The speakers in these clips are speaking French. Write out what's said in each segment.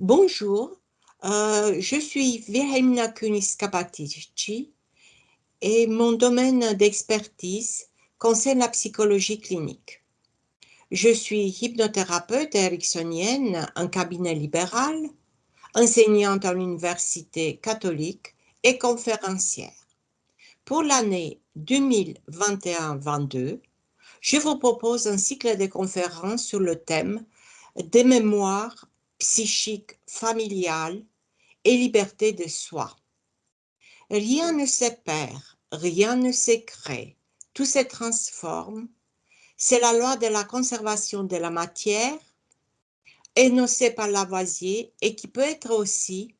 Bonjour, euh, je suis Vilhelmina kunis et mon domaine d'expertise concerne la psychologie clinique. Je suis hypnothérapeute ericksonienne en cabinet libéral, enseignante à l'université catholique et conférencière. Pour l'année 2021-22, je vous propose un cycle de conférences sur le thème des mémoires psychiques familiales et liberté de soi. Rien ne se perd, rien ne se crée, tout se transforme. C'est la loi de la conservation de la matière, énoncée par Lavoisier et qui peut être aussi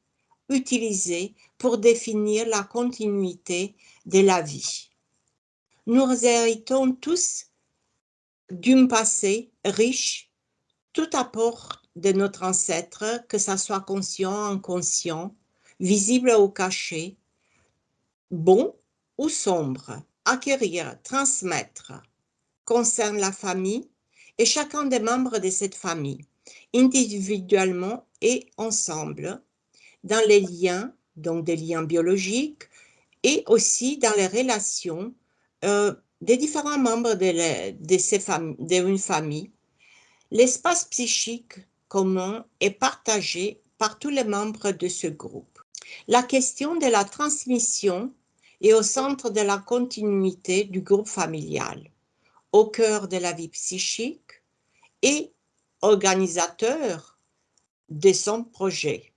utilisée pour définir la continuité de la vie. Nous héritons tous d'un passé riche, tout apport de notre ancêtre, que ça soit conscient, inconscient, visible ou caché, bon ou sombre, acquérir, transmettre, concerne la famille et chacun des membres de cette famille, individuellement et ensemble, dans les liens, donc des liens biologiques, et aussi dans les relations euh, des différents membres de, famille. L'espace psychique commun est partagé par tous les membres de ce groupe. La question de la transmission est au centre de la continuité du groupe familial, au cœur de la vie psychique et organisateur de son projet.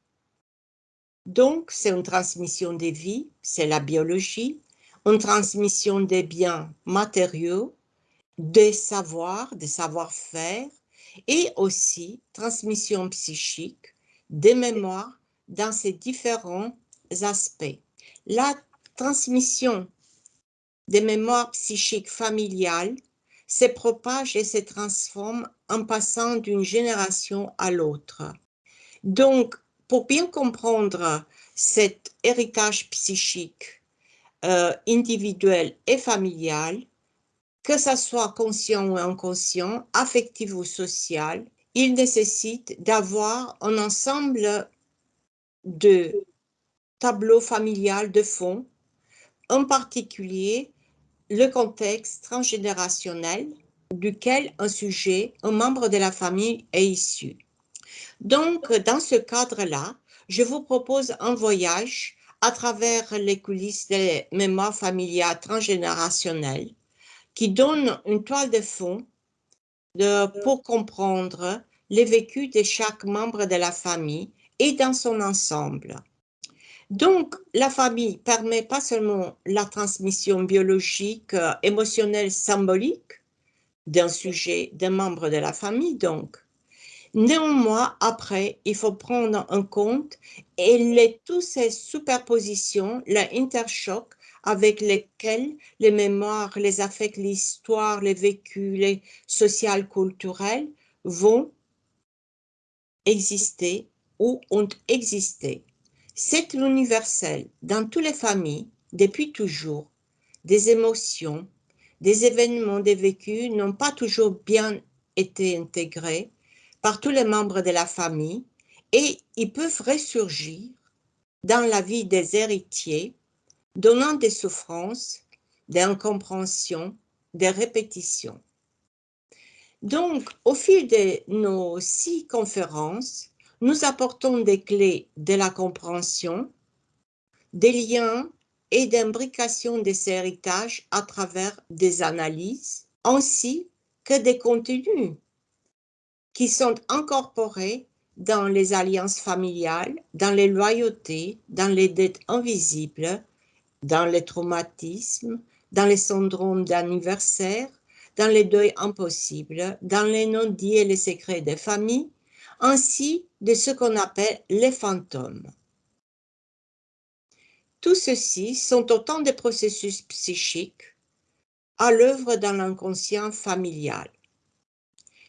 Donc, c'est une transmission des vies, c'est la biologie, une transmission des biens matériaux, des savoirs, des savoir-faire, et aussi transmission psychique, des mémoires dans ces différents aspects. La transmission des mémoires psychiques familiales se propage et se transforme en passant d'une génération à l'autre. Donc, pour bien comprendre cet héritage psychique euh, individuel et familial, que ce soit conscient ou inconscient, affectif ou social, il nécessite d'avoir un ensemble de tableaux familiales de fond, en particulier le contexte transgénérationnel duquel un sujet, un membre de la famille est issu. Donc, dans ce cadre-là, je vous propose un voyage à travers les coulisses des mémoires familiales transgénérationnelles qui donne une toile de fond pour comprendre les vécus de chaque membre de la famille et dans son ensemble. Donc, la famille permet pas seulement la transmission biologique, euh, émotionnelle, symbolique d'un sujet, d'un membre de la famille, donc. Néanmoins, après, il faut prendre en compte et les, toutes ces superpositions, l'interchoc avec lesquels les mémoires, les affects, l'histoire, les vécus, les sociales, culturels vont exister ou ont existé. C'est l'universel dans toutes les familles, depuis toujours, des émotions, des événements, des vécus n'ont pas toujours bien été intégrés par tous les membres de la famille et ils peuvent ressurgir dans la vie des héritiers donnant des souffrances, des incompréhensions, des répétitions. Donc, au fil de nos six conférences, nous apportons des clés de la compréhension, des liens et d'imbrication des héritages à travers des analyses, ainsi que des contenus qui sont incorporés dans les alliances familiales, dans les loyautés, dans les dettes invisibles, dans les traumatismes, dans les syndromes d'anniversaire, dans les deuils impossibles, dans les non-dits et les secrets des familles, ainsi de ce qu'on appelle les fantômes. Tout ceci sont autant de processus psychiques à l'œuvre dans l'inconscient familial.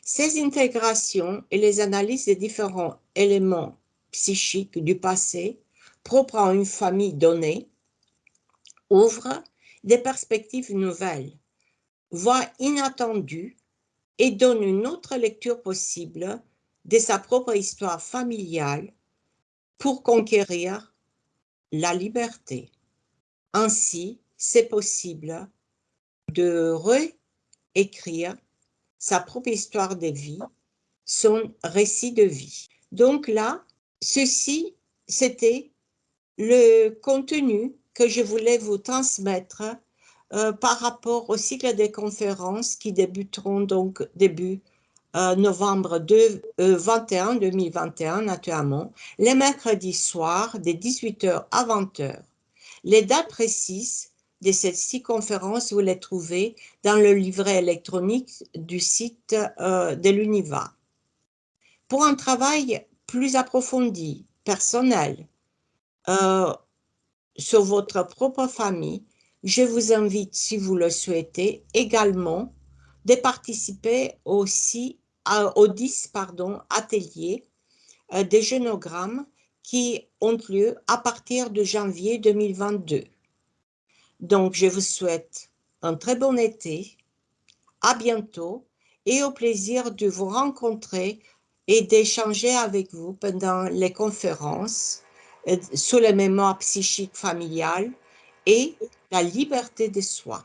Ces intégrations et les analyses des différents éléments psychiques du passé propres à une famille donnée ouvre des perspectives nouvelles, voire inattendues, et donne une autre lecture possible de sa propre histoire familiale pour conquérir la liberté. Ainsi, c'est possible de réécrire sa propre histoire de vie, son récit de vie. Donc là, ceci, c'était le contenu que je voulais vous transmettre euh, par rapport au cycle des conférences qui débuteront donc début euh, novembre 21 2021 euh, naturellement, les mercredis soirs de 18h à 20h. Les dates précises de ces six conférences, vous les trouvez dans le livret électronique du site de l'UNIVA. Pour un travail plus approfondi, personnel, sur votre propre famille, je vous invite, si vous le souhaitez, également de participer aussi aux 10 pardon, ateliers euh, des génogrammes qui ont lieu à partir de janvier 2022. Donc, je vous souhaite un très bon été, à bientôt et au plaisir de vous rencontrer et d'échanger avec vous pendant les conférences sur les mémoires psychiques familiales et la liberté de soi.